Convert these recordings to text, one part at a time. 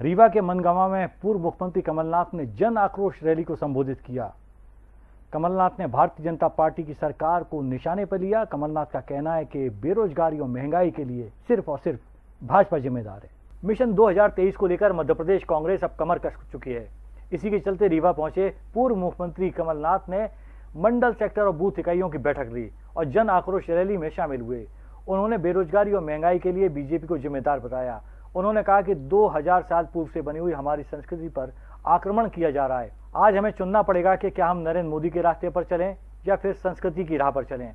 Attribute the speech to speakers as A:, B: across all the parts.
A: रीवा के मनगावा में पूर्व मुख्यमंत्री कमलनाथ ने जन आक्रोश रैली को संबोधित किया। कमलनाथ ने भारतीय जनता पार्टी की सरकार को निशाने पर लिया। कमलनाथ का कहना है कि बेरोजगारी और महँगाई के लिए सिर्फ़ और सिर्फ़ भाजपा जिम्मेदार है। मिशन 2023 को लेकर मध्य प्रदेश कांग्रेस अब कमर कस चुकी है। इसी के चलते रीवा पहुँचे पूर्व मुख्यमंत्री कमलनाथ ने मंडल सेक्टर और बूथ इकाइयों की बैठक ली और जन आक्रोश रैली में शामिल हुए। उन्होंने बेरोजगारी और महँगाई के लिए बीजेपी को जिम्मेदार बताया। उन्होंने कहा कि 2000 साल पूर्व से बनी हुई हमारी संस्कृति पर आक्रमण किया जा रहा है। आज हमें चुनना पड़ेगा कि क्या हम नरेंद्र मोदी के रास्ते पर चलें या फिर संस्कृति की राह पर चलें।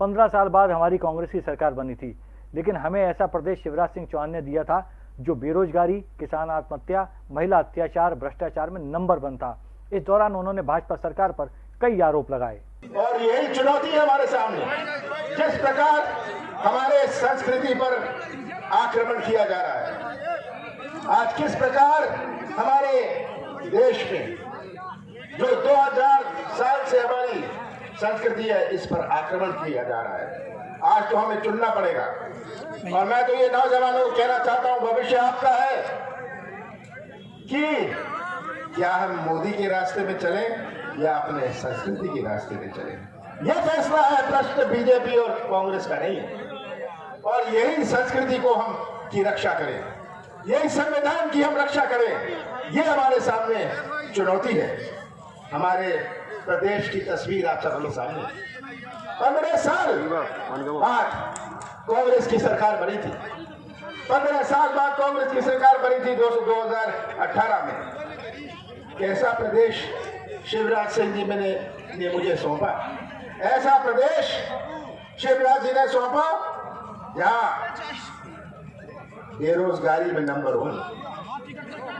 A: पंद्रह साल बाद हमारी कांग्रेस की सरकार बनी थी, लेकिन हमें ऐसा प्रदेश शिवराज सिंह चौहान ने दिया था, जो बेरोजगारी, किसान आत्महत्या, महिला अत्याचार, भ्रष्टाचार में नंबर वन था। इस दौरान उन्होंने भाजपा सरकार पर कई आरोप लगाए।
B: और यही चुनौती है हमारे सामने। जिस प्रकार हमारे संस्कृति पर आक्रमण किया जा रहा है। आज किस प्रकार हमारे देश में जो 2000 साल से हमारी संस्कृति है, इस पर आक्रमण किया जा रहा है। आज तो हमें चुनना पड़ेगा। और मैं तो ये नौजवानों को कहना चाहता हूँ, भविष्य आपका है कि क्या हम मोदी के रास्ते में चलें या अपने संस्कृति के रास्ते में चलें? यह फैसला है, प्रश्न बीजेपी और कांग्रेस का नहीं है। और यही संस्कृति को हम की रक्षा करें। यही संविधान की हम रक्षा करें। ये हमारे सामने चुनौती है। हमारे प्रदेश की तस्वीर आप सबके सामने। पंद्रह साल बाद कांग्रेस की सरकार बनी थी। पंद्रह साल बाद कांग्रेस की सरकार बनी थी दो दो हज़ार अठारह में। कैसा प्रदेश? शिवराज सिंह जी मैंने ने मुझे सौंपा। ऐसा प्रदेश शिवराज जी ने सौंपा जहाँ बेरोजगारी में नंबर वन।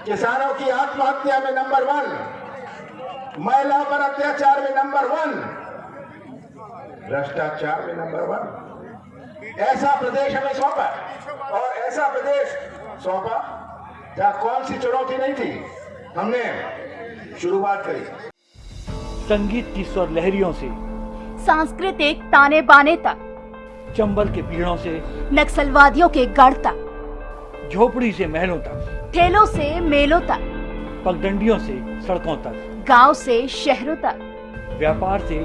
B: किसानों की आत्महत्या में नंबर वन। महिला पर अत्याचार में नंबर वन। भ्रष्टाचार में नंबर वन। ऐसा प्रदेश हमें सौंपा। और ऐसा प्रदेश सौंपा जहाँ कौन सी चुनौती नहीं थी हमने शुरुआत करी।
A: संगीत की स्वर लहरियों से।
C: सांस्कृतिक ताने बाने तक।
A: चंबल के पीड़ों से
C: नक्सलवादियों के गढ़ तक
A: झोपड़ी से महलों तक
C: ठेलों से मेलों तक
A: पगडंडियों से सड़कों तक
C: गाँव से शहरों तक
A: व्यापार से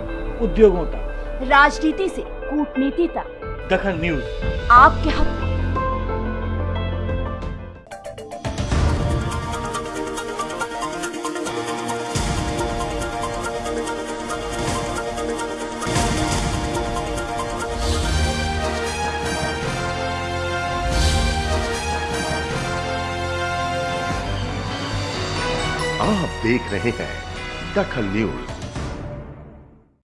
A: उद्योगों तक।
C: राजनीति से कूटनीति तक।
A: दखन न्यूज़।
C: आपके हक
D: आप देख रहे हैं दखल न्यूज़।